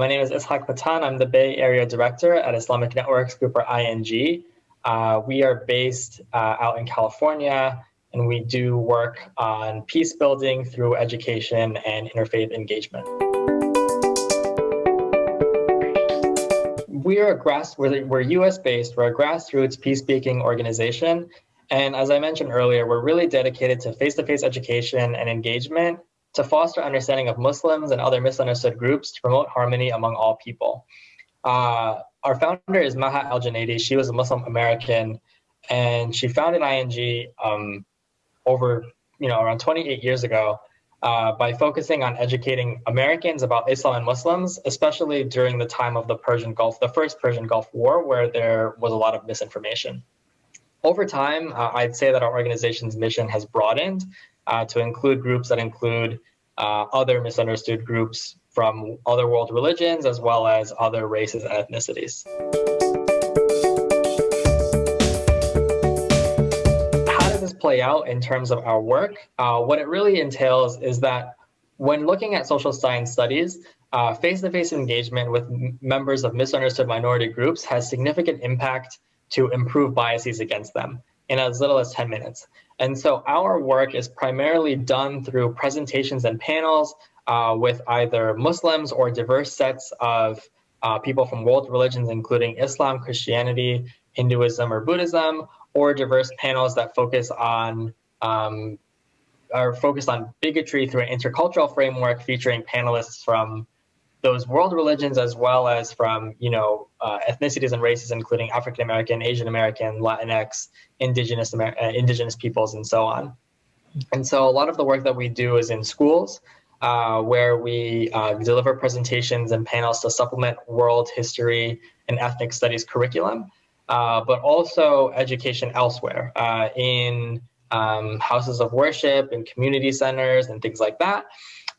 my name is Ishaq Patan. I'm the Bay Area Director at Islamic Networks Group, or ING. Uh, we are based uh, out in California, and we do work on peace building through education and interfaith engagement. We are a grass, we're, we're US based, we're a grassroots peacekeeping organization. And as I mentioned earlier, we're really dedicated to face to face education and engagement to foster understanding of Muslims and other misunderstood groups to promote harmony among all people. Uh, our founder is Maha ElGenaidi. She was a Muslim American, and she founded ING um, over you know around 28 years ago uh, by focusing on educating Americans about Islam and Muslims, especially during the time of the Persian Gulf, the first Persian Gulf War, where there was a lot of misinformation. Over time, uh, I'd say that our organization's mission has broadened uh, to include groups that include uh, other misunderstood groups from other world religions as well as other races and ethnicities. How does this play out in terms of our work? Uh, what it really entails is that when looking at social science studies, uh, face-to-face -face engagement with members of misunderstood minority groups has significant impact to improve biases against them in as little as 10 minutes. And so our work is primarily done through presentations and panels uh, with either Muslims or diverse sets of uh, people from world religions, including Islam, Christianity, Hinduism, or Buddhism, or diverse panels that focus on um, are focused on bigotry through an intercultural framework featuring panelists from those world religions as well as from you know uh, ethnicities and races including african american asian american latinx indigenous Amer uh, indigenous peoples and so on. And so a lot of the work that we do is in schools uh, where we uh, deliver presentations and panels to supplement world history and ethnic studies curriculum uh, but also education elsewhere uh, in um, houses of worship and community centers and things like that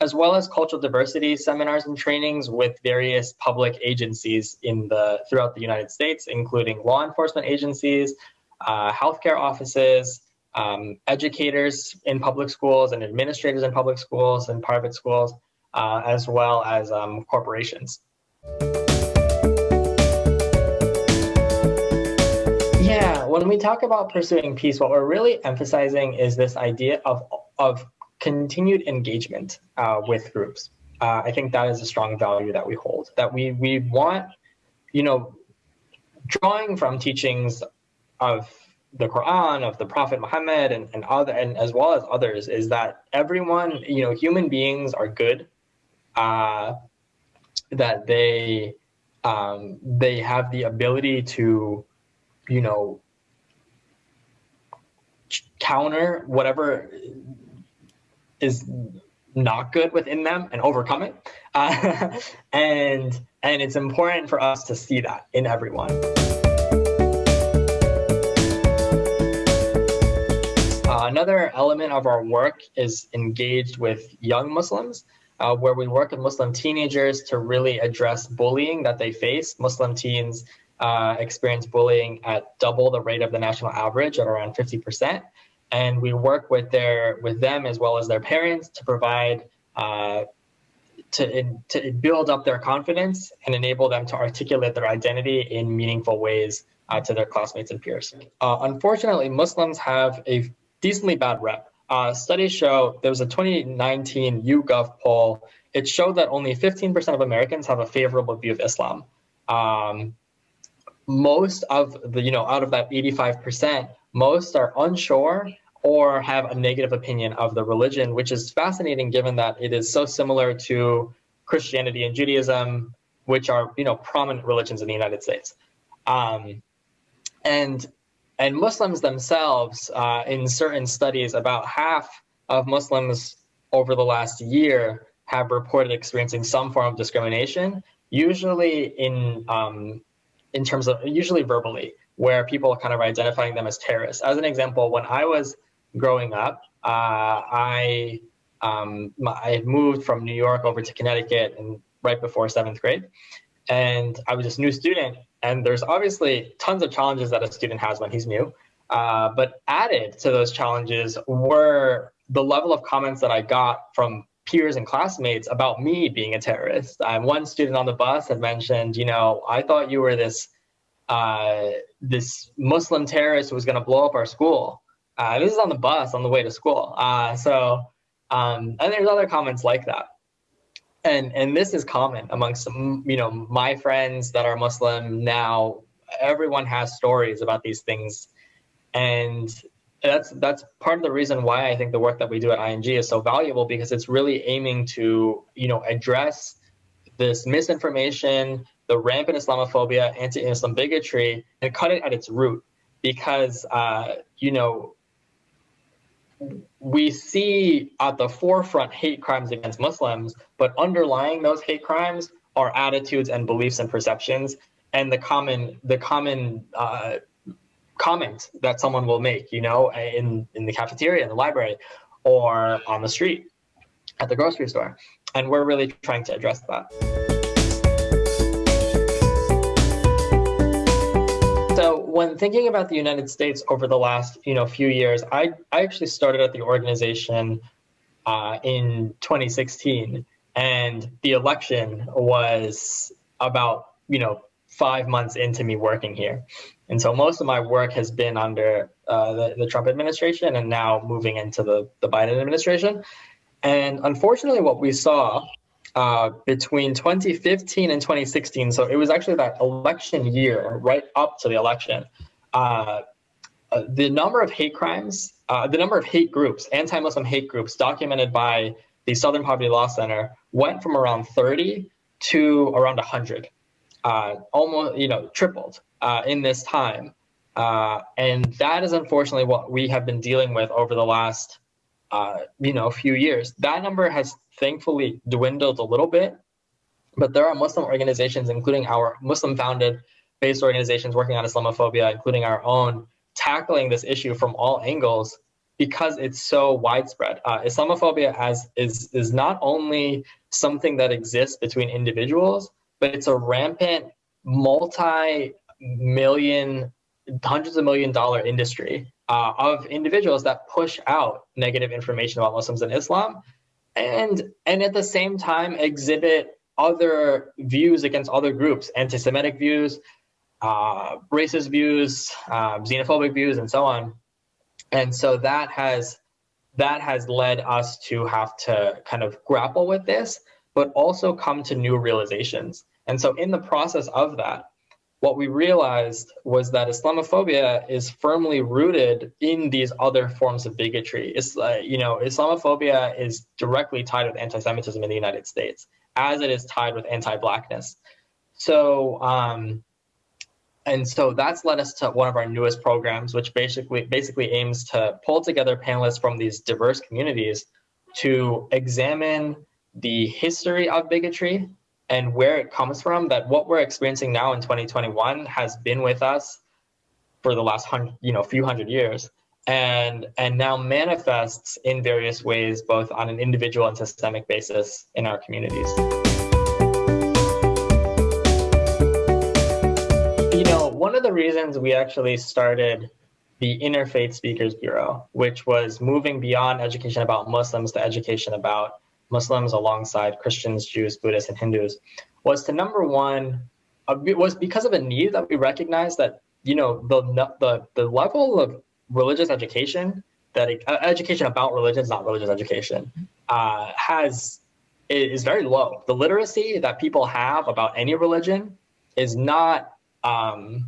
as well as cultural diversity seminars and trainings with various public agencies in the throughout the United States, including law enforcement agencies, uh, healthcare offices, um, educators in public schools and administrators in public schools and private schools, uh, as well as um, corporations. Yeah, when we talk about pursuing peace, what we're really emphasizing is this idea of, of continued engagement uh, with groups. Uh, I think that is a strong value that we hold. That we we want, you know, drawing from teachings of the Quran, of the Prophet Muhammad, and, and other, and as well as others, is that everyone, you know, human beings are good. Uh, that they um, they have the ability to, you know, counter whatever is not good within them and overcome it. Uh, and and it's important for us to see that in everyone. Uh, another element of our work is engaged with young Muslims, uh, where we work with Muslim teenagers to really address bullying that they face. Muslim teens uh, experience bullying at double the rate of the national average at around 50% and we work with their with them as well as their parents to provide uh, to to build up their confidence and enable them to articulate their identity in meaningful ways uh, to their classmates and peers. Uh, unfortunately, Muslims have a decently bad rep. Uh, studies show there was a 2019 YouGov poll. It showed that only 15% of Americans have a favorable view of Islam. Um, most of the, you know, out of that 85%, most are unsure or have a negative opinion of the religion, which is fascinating given that it is so similar to Christianity and Judaism, which are you know prominent religions in the United States. Um, and and Muslims themselves, uh, in certain studies, about half of Muslims over the last year have reported experiencing some form of discrimination, usually in um, in terms of usually verbally, where people kind of identifying them as terrorists. As an example, when I was growing up, uh, I um, I had moved from New York over to Connecticut and right before seventh grade, and I was just new student. And there's obviously tons of challenges that a student has when he's new. Uh, but added to those challenges were the level of comments that I got from peers and classmates about me being a terrorist. Um, one student on the bus had mentioned, you know, I thought you were this uh, this Muslim terrorist was going to blow up our school. Uh, this is on the bus on the way to school. Uh, so, um, and there's other comments like that. And and this is common amongst you know my friends that are Muslim now. Everyone has stories about these things, and that's that's part of the reason why I think the work that we do at ING is so valuable because it's really aiming to you know address this misinformation, the rampant Islamophobia, anti-Islam bigotry, and cut it at its root. Because uh, you know we see at the forefront hate crimes against Muslims, but underlying those hate crimes are attitudes and beliefs and perceptions, and the common the common uh, comment that someone will make, you know, in, in the cafeteria, in the library, or on the street, at the grocery store. And we're really trying to address that. When thinking about the United States over the last, you know, few years, I, I actually started at the organization uh, in 2016, and the election was about, you know, five months into me working here. And so most of my work has been under uh, the, the, Trump administration and now moving into the, the Biden administration. And unfortunately, what we saw uh, between 2015 and 2016, so it was actually that election year, right up to the election, uh, uh the number of hate crimes, uh, the number of hate groups, anti Muslim hate groups documented by the Southern Poverty Law Center went from around 30 to around 100 uh, almost you know tripled in this time, and that is unfortunately what we have been dealing with over the last uh, you know a few years. That number has thankfully dwindled a little bit, but there are Muslim organizations, including our Muslim-founded based organizations working on Islamophobia, including our own, tackling this issue from all angles because it's so widespread. Uh, Islamophobia as is is not only something that exists between individuals, but it's a rampant multi-million, hundreds of million dollar industry uh, of individuals that push out negative information about Muslims and Islam, and and at the same time exhibit other views against other groups, anti-Semitic views, uh, racist views, uh, xenophobic views, and so on. And so that has that has led us to have to kind of grapple with this, but also come to new realizations. And so in the process of that, what we realized was that Islamophobia is firmly rooted in these other forms of bigotry. It's uh, you know, Islamophobia is directly tied with anti-Semitism in the United States, as it is tied with anti-blackness. So, um, and so that's led us to one of our newest programs, which basically basically aims to pull together panelists from these diverse communities to examine the history of bigotry and where it comes from that what we're experiencing now in 2021 has been with us for the last hundred you know few hundred years. And and now manifests in various ways both on an individual and systemic basis in our communities. You know one of the reasons we actually started the interfaith speakers bureau which was moving beyond education about muslims to education about Muslims alongside Christians, Jews, Buddhists, and Hindus was to number one uh, was because of a need that we recognized that you know the the the level of religious education that uh, education about religion is not religious education uh, has is very low. The literacy that people have about any religion is not um,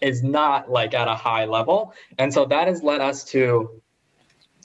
is not like at a high level, and so that has led us to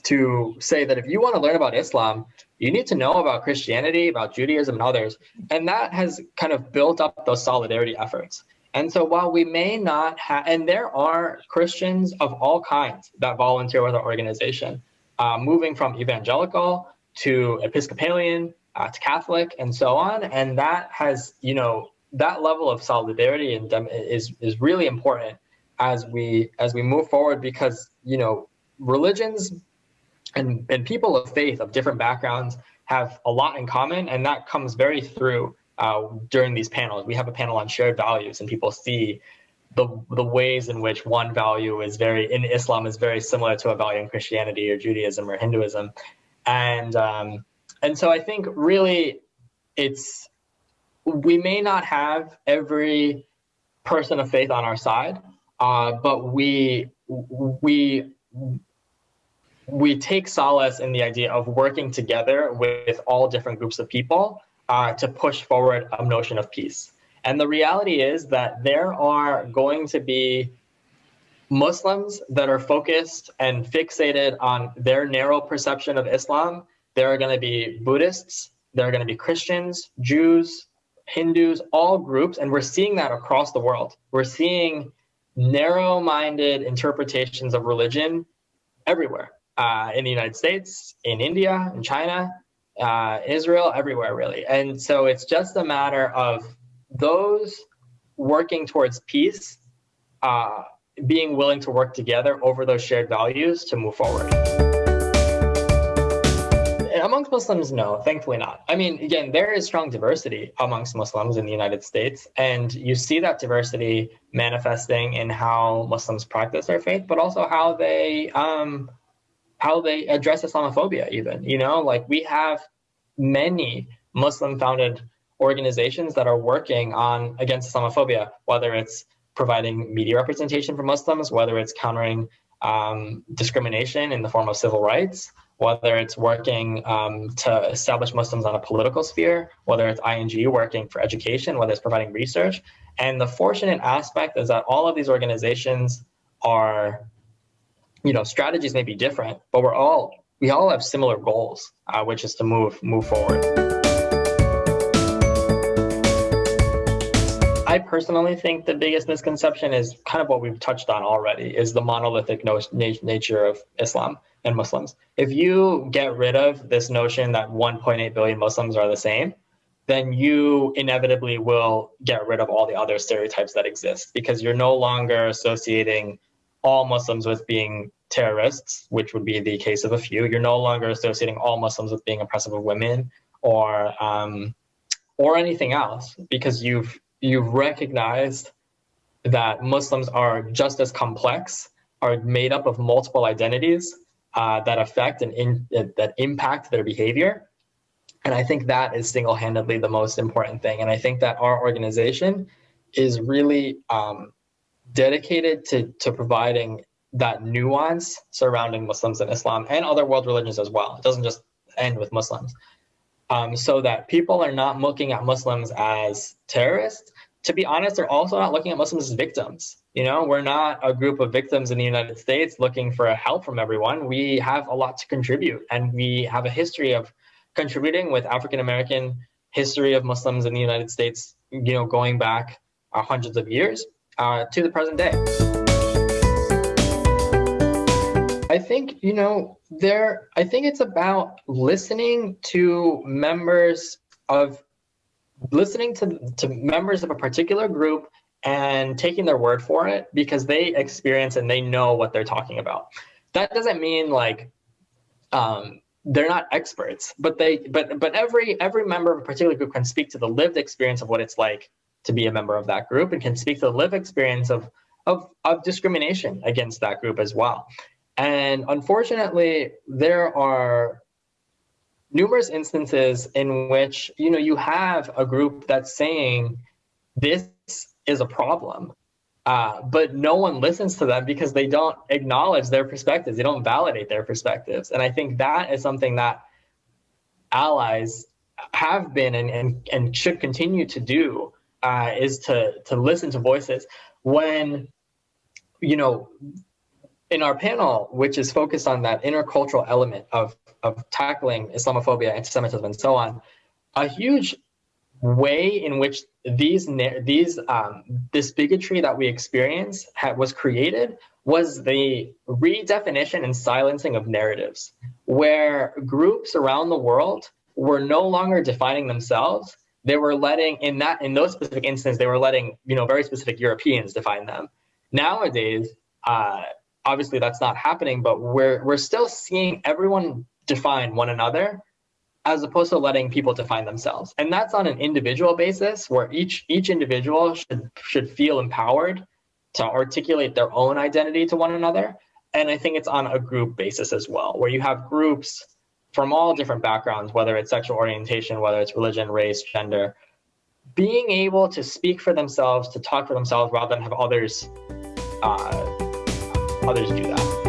to say that if you want to learn about Islam, you need to know about Christianity, about Judaism, and others. And that has kind of built up those solidarity efforts. And so while we may not have, and there are Christians of all kinds that volunteer with our organization, uh, moving from evangelical to Episcopalian uh, to Catholic and so on. And that has, you know, that level of solidarity and is is really important as we as we move forward because you know religions and, and people of faith of different backgrounds have a lot in common, and that comes very through uh, during these panels. We have a panel on shared values, and people see the the ways in which one value is very in Islam is very similar to a value in Christianity or Judaism or Hinduism, and um, and so I think really it's we may not have every person of faith on our side, uh, but we we we take solace in the idea of working together with all different groups of people uh, to push forward a notion of peace. And the reality is that there are going to be Muslims that are focused and fixated on their narrow perception of Islam. There are going to be Buddhists, there are going to be Christians, Jews, Hindus, all groups, and we're seeing that across the world. We're seeing narrow minded interpretations of religion everywhere uh, in the United States, in India, in China, uh, Israel, everywhere, really. And so it's just a matter of those working towards peace uh, being willing to work together over those shared values to move forward amongst Muslims, no, thankfully not. I mean, again, there is strong diversity amongst Muslims in the United States, and you see that diversity manifesting in how Muslims practice their faith, but also how they um, how they address Islamophobia. Even you know, like we have many Muslim-founded organizations that are working on against Islamophobia, whether it's providing media representation for Muslims, whether it's countering um, discrimination in the form of civil rights, whether it's working um, to establish Muslims on a political sphere, whether it's ING working for education, whether it's providing research. And the fortunate aspect is that all of these organizations are, you know, strategies may be different, but we're all we all have similar goals, uh, which is to move move forward. I personally think the biggest misconception is kind of what we've touched on already is the monolithic no- nature of Islam and Muslims. If you get rid of this notion that 1.8 billion Muslims are the same, then you inevitably will get rid of all the other stereotypes that exist because you're no longer associating all Muslims with being terrorists, which would be the case of a few. You're no longer associating all Muslims with being oppressive of women or um, or anything else because you've you've recognized that Muslims are just as complex, are made up of multiple identities, uh, that affect and in, that impact their behavior. And I think that is single-handedly the most important thing. And I think that our organization is really um, dedicated to, to providing that nuance surrounding Muslims and Islam and other world religions as well. It doesn't just end with Muslims. Um, so that people are not looking at Muslims as terrorists. To be honest, they're also not looking at Muslims as victims. You know, we're not a group of victims in the United States looking for help from everyone. We have a lot to contribute, and we have a history of contributing with African American history of Muslims in the United States, you know, going back hundreds of years uh, to the present day. I think, you know, there, I think it's about listening to members of, listening to, to members of a particular group and taking their word for it because they experience and they know what they're talking about. That doesn't mean like um, they're not experts, but they but but every every member of a particular group can speak to the lived experience of what it's like to be a member of that group and can speak to the lived experience of of, of discrimination against that group as well. And unfortunately, there are numerous instances in which you know you have a group that's saying this is a problem. Uh, but no one listens to them because they don't acknowledge their perspectives. They don't validate their perspectives. And I think that is something that allies have been and, and, and should continue to do uh, is to, to listen to voices. When, you know, in our panel, which is focused on that intercultural element of, of tackling Islamophobia, anti-Semitism, and so on, a huge way in which these these um, this bigotry that we experience was created was the redefinition and silencing of narratives, where groups around the world were no longer defining themselves. They were letting in that in those specific instances they were letting you know very specific Europeans define them. Nowadays, uh, obviously that's not happening, but we're we're still seeing everyone define one another as opposed to letting people define themselves. And that's on an individual basis where each each individual should should feel empowered to articulate their own identity to one another. And I think it's on a group basis as well, where you have groups from all different backgrounds, whether it's sexual orientation, whether it's religion, race, gender, being able to speak for themselves, to talk for themselves, rather than have others uh, others do that.